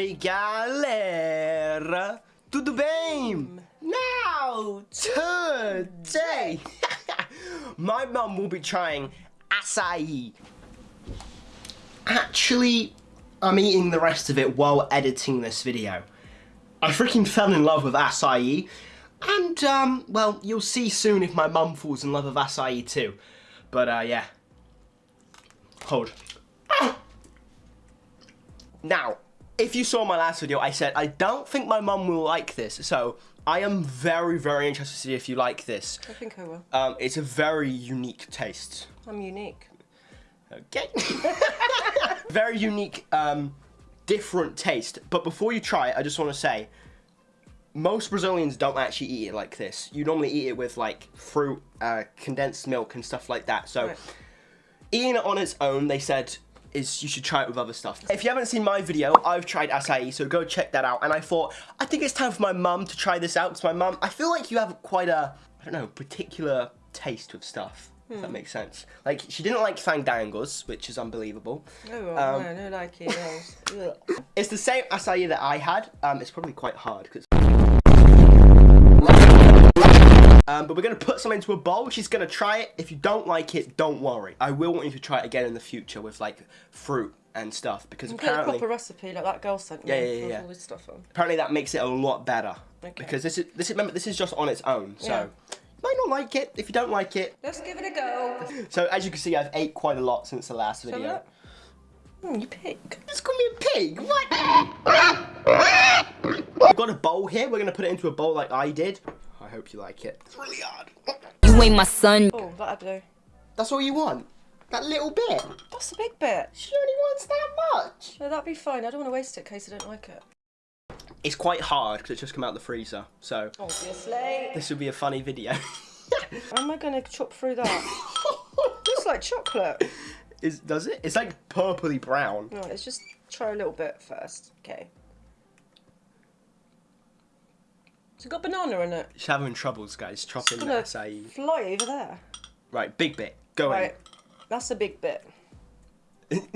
Oi galera, tudo bem? Now today, my mum will be trying acai. Actually, I'm eating the rest of it while editing this video. I freaking fell in love with acai, and um, well, you'll see soon if my mum falls in love with acai too. But uh, yeah, hold. Now, if you saw my last video, I said I don't think my mum will like this, so I am very, very interested to see if you like this. I think I will. Um, it's a very unique taste. I'm unique. Okay. very unique, um, different taste. But before you try it, I just want to say, most Brazilians don't actually eat it like this. You normally eat it with like fruit, uh, condensed milk and stuff like that. So Right. eating it on its own, they said, is you should try it with other stuff. If you haven't seen my video, I've tried acai, so go check that out. And I thought, I think it's time for my mum to try this out, because my mum, I feel like you have quite a, I don't know, particular taste with stuff. If that makes sense. Like, she didn't like fandangos, which is unbelievable. Oh, well, Um, no, no, like it. It's the same acai that I had. Um, it's probably quite hard because. Um, but we're going to put some into a bowl. She's going to try it. If you don't like it, don't worry. I will want you to try it again in the future with like fruit and stuff because You Get a apparently proper recipe like that girl sent me Yeah, yeah, yeah, yeah. all this stuff on. apparently that makes it a lot better. Okay. Because this is this is remember this is just on its own. So Yeah. you might not like it. If you don't like it, Let's give it a go. so as you can see, I've ate quite a lot since the last Shall video. look? Hmm, you pig. Just call me a pig. What? I've got a bowl here. We're gonna put it into a bowl like I did. I hope you like it. It's really hard. You ain't my son. Oh, that'll do. That's all you want? That little bit? That's a big bit. She only wants that much. No, that'd be fine. I don't want to waste it in case I don't like it. It's quite hard because it's just come out of the freezer. So Obviously. this will be a funny video. How am I going to chop through that? It's like chocolate. Is does it? It's like purpley brown. No, let's just try a little bit first. Okay. It's got banana in it. She's having troubles, guys. Chopping acai. fly over there. Right, big bit. Go Right. That's a big bit. in.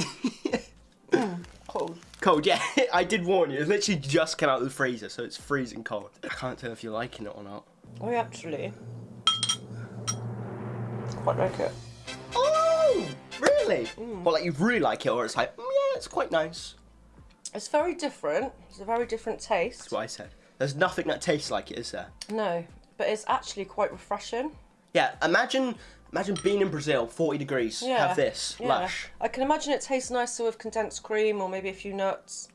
Cold. cold, yeah. I did warn you. It literally just came out of the freezer, so it's freezing cold. I can't tell if you're liking it or not. I actually quite like it. Oh, really? Well, like you really like it, or it's like, mm, yeah, it's quite nice. It's very different. It's a very different taste. That's what I said. There's nothing that tastes like it, is there? No, but it's actually quite refreshing. Yeah, imagine imagine being in Brazil, 40 degrees, Yeah. have this, Yeah. lush. I can imagine it tastes nicer with condensed cream or maybe a few nuts.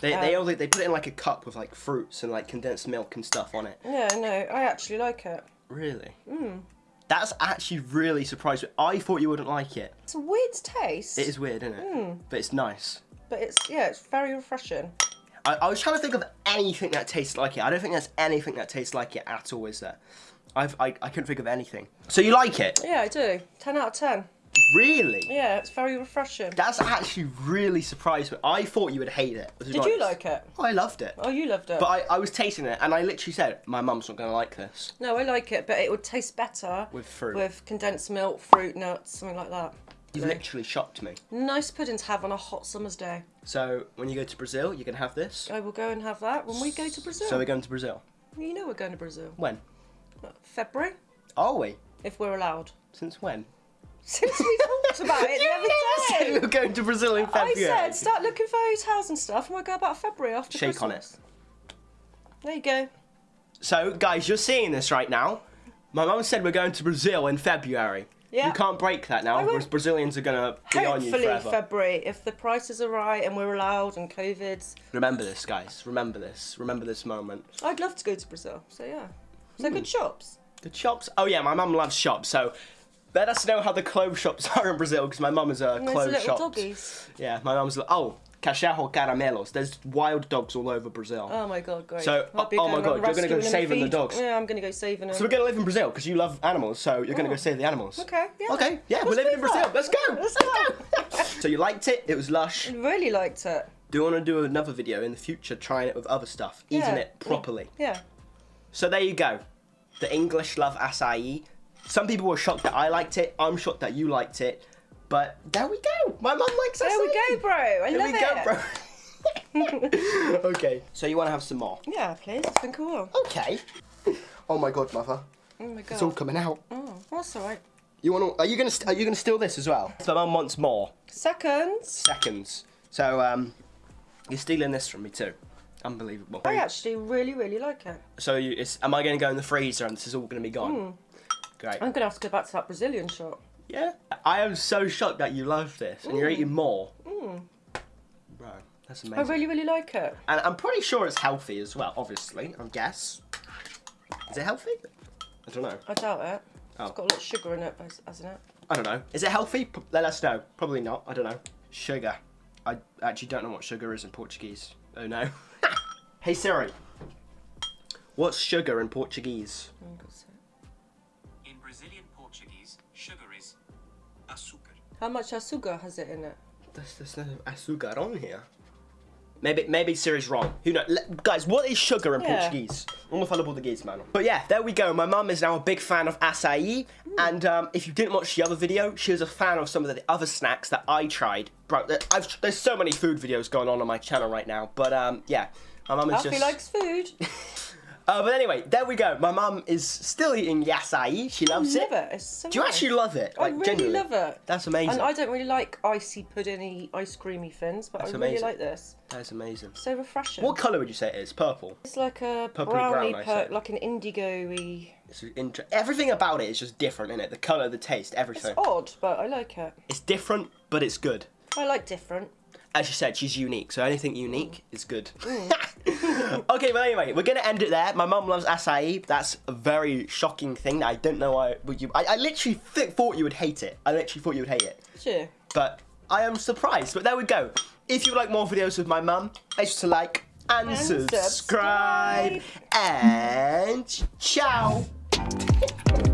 They, they, Um, all, they put it in like a cup with like fruits and like condensed milk and stuff on it. Yeah, no, I actually like it. Really? Mm. That's actually really surprised me. I thought you wouldn't like it. It's a weird taste. It is weird, isn't it? But it's nice. But it's yeah, it's very refreshing. I, I was trying to think of anything that tastes like it. I don't think there's anything that tastes like it at all, is there? I've, I, I couldn't think of anything. So you like it? Yeah, I do. Ten out of ten. Really? Yeah, it's very refreshing. That's actually really surprised me. I thought you would hate it. Did you like it? Oh, I loved it. Oh, you loved it. But I, I was tasting it and I literally said, my mum's not going to like this. no, I like it, but it would taste better With fruit. with condensed milk, fruit, nuts, something like that. You've literally shocked me. Nice pudding to have on a hot summer's day. So when you go to Brazil, you can have this. I will go and have that when we go to Brazil. So we're going to Brazil. you know we're going to Brazil. When? February, Are we? if we're allowed. Since when? Since we talked about it the other said we day. were going to Brazil in February. I said start looking for hotels and stuff, and we'll go about February after Shake on Christmas. There you go. So, guys, you're seeing this right now. My mum said we're going to Brazil in February. Yeah. You can't break that now, because Brazilians are going to be on you Hopefully forever. February, if the prices are right and we're allowed and COVID's. Remember this, guys. Remember this. Remember this moment. I'd love to go to Brazil. So yeah. So Hmm. good shops. The shops. Oh yeah, my mum loves shops. So let us know how the clothes shops are in Brazil because my mum is a clothes little shop. doggies. Yeah, my mum's. Oh, cachorro caramelos. There's wild dogs all over Brazil. Oh my god, great. So, I'll oh my going God, you're gonna go rescuing saving the dogs. Yeah, I'm gonna go saving them. So we're gonna live in Brazil because you love animals. So you're gonna go Oh. save the animals. Okay, yeah. Okay. Yeah, we're living in that. Brazil. Let's go. Let's go. so you liked it? It was lush. I really liked it. Do you want to do another video in the future trying it with other stuff, eating it properly? Yeah. So there you go. The English love acai. Some people were shocked that I liked it. I'm shocked that you liked it. But there we go. My mum likes acai. There we go, bro. I There love we it. go, bro. okay. So you want to have some more? Yeah, please. I think I will. Okay. Oh my god, mother. Oh my god. It's all coming out. Oh, that's alright. You want to? Are you gonna? Are you gonna steal this as well? So mum wants more Seconds. seconds. So um, you're stealing this from me too. Unbelievable. I actually really, really like it. So you, it's, am I going to go in the freezer and this is all going to be gone? Great. I'm gonna have to go back to that Brazilian shop. Yeah. I am so shocked that you love this and you're eating more. Mm. Bro, that's amazing. I really, really like it. And I'm pretty sure it's healthy as well. Obviously, I guess. Is it healthy? I don't know. I doubt it. Oh. It's got a lot of sugar in it, bas- hasn't it? I don't know. Is it healthy? P- Let us know. Probably not. I don't know. Sugar. I actually don't know what sugar is in Portuguese. Oh no. hey Siri. What's sugar in Portuguese? Oh, sugar is açúcar. How much sugar has it in it? There's, there's no azúcar on here. Maybe maybe Siri's wrong. Who knows? Le- guys, what is sugar in Yeah. Portuguese? I'm gonna Portuguese, man. But yeah, there we go. My mum is now a big fan of acai, and um, if you didn't watch the other video, she was a fan of some of the other snacks that I tried. Bro, I've, there's so many food videos going on on my channel right now. But um, yeah, my mum is Alfie just. likes food. Uh, but anyway, there we go. My mum is still eating acai. She I loves love it. it. So Do you nice. actually love it? I really genuinely? love it. That's amazing. And I don't really like icy puddingy, ice creamy things, but That's I really like this. That's amazing. So refreshing. What colour would you say it is? Purple. It's like a Purpley brownie, brown, per- like an indigo-y. Everything about it is just different, isn't it? The colour, the taste, everything. It's odd, but I like it. It's different, but it's good. I like different. As you said, she's unique, so anything unique is good. Mm. okay, but anyway, we're gonna end it there. My mum loves acai. That's a very shocking thing. I don't know why would you. I, I literally th- thought you would hate it. I literally thought you would hate it, Sure. but I am surprised. But there we go. If you would like more videos with my mum, make sure to like and, And subscribe. subscribe. And ciao.